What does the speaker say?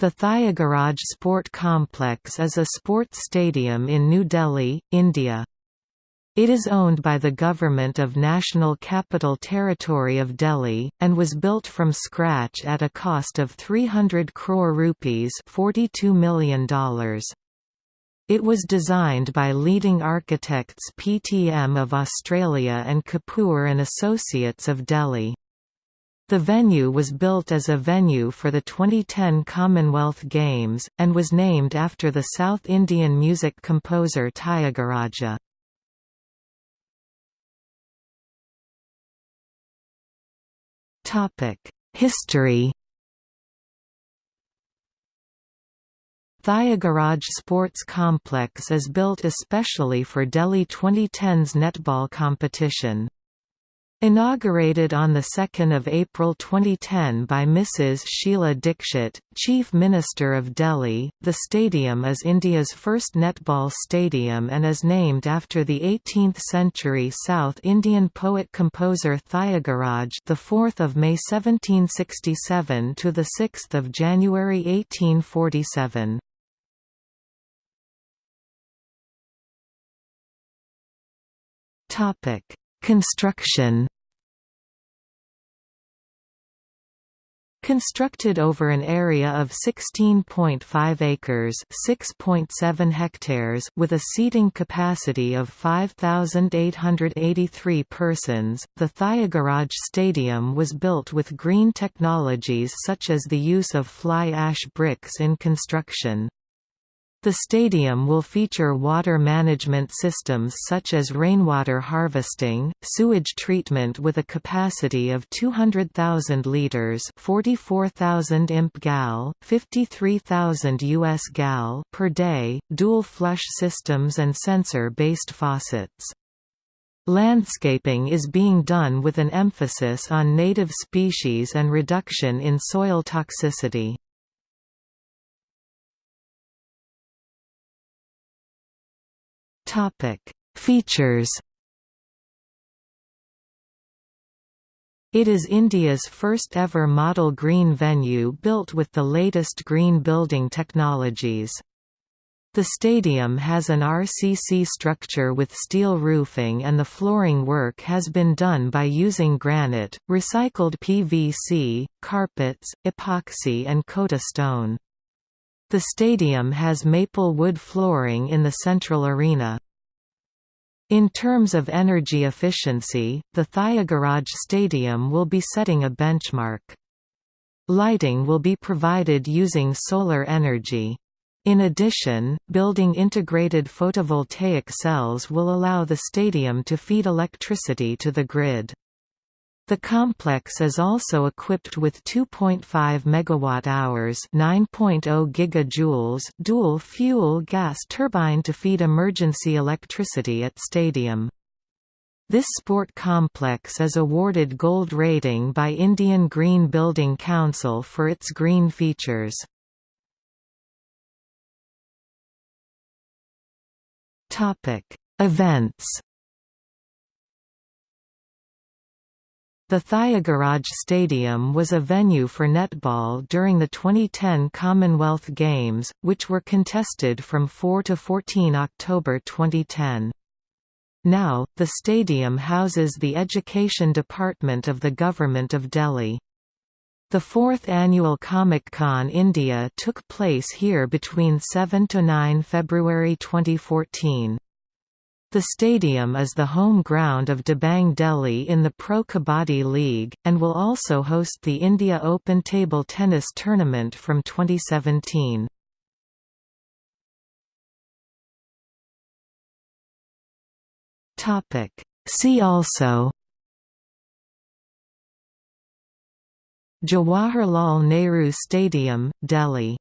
The Thyagaraj Sport Complex is a sports stadium in New Delhi, India. It is owned by the Government of National Capital Territory of Delhi, and was built from scratch at a cost of 300 crore rupees $42 million. It was designed by leading architects PTM of Australia and Kapoor and Associates of Delhi. The venue was built as a venue for the 2010 Commonwealth Games, and was named after the South Indian music composer Tyagaraja. History Thyagaraj Sports Complex is built especially for Delhi 2010's netball competition. Inaugurated on 2 April 2010 by Mrs. Sheila Dikshit, Chief Minister of Delhi, the stadium is India's first netball stadium and is named after the 18th-century South Indian poet-composer Thayagaraj the 4th of May 1767 to the 6th of January 1847. Topic Construction Constructed over an area of 16.5 acres (6.7 hectares) with a seating capacity of 5,883 persons, the Thyagaraj Stadium was built with green technologies such as the use of fly ash bricks in construction. The stadium will feature water management systems such as rainwater harvesting, sewage treatment with a capacity of 200,000 liters, 44,000 imp gal, 53,000 US gal per day, dual flush systems and sensor-based faucets. Landscaping is being done with an emphasis on native species and reduction in soil toxicity. Features. It is India's first ever model green venue built with the latest green building technologies. The stadium has an RCC structure with steel roofing and the flooring work has been done by using granite, recycled PVC, carpets, epoxy and Kota stone. The stadium has maple wood flooring in the central arena. In terms of energy efficiency, the Thyagaraj Stadium will be setting a benchmark. Lighting will be provided using solar energy. In addition, building integrated photovoltaic cells will allow the stadium to feed electricity to the grid. The complex is also equipped with 2.5 megawatt-hours (9.0 gigajoules) dual fuel gas turbine to feed emergency electricity at stadium. This sport complex is awarded gold rating by Indian Green Building Council for its green features. Topic: Events The Thyagaraj Stadium was a venue for netball during the 2010 Commonwealth Games, which were contested from 4 to 14 October 2010. Now, the stadium houses the Education Department of the Government of Delhi. The fourth annual Comic-Con India took place here between 7 to 9 February 2014. The stadium is the home ground of Dabang Delhi in the Pro Kabaddi League, and will also host the India Open Table Tennis Tournament from 2017. See also Jawaharlal Nehru Stadium, Delhi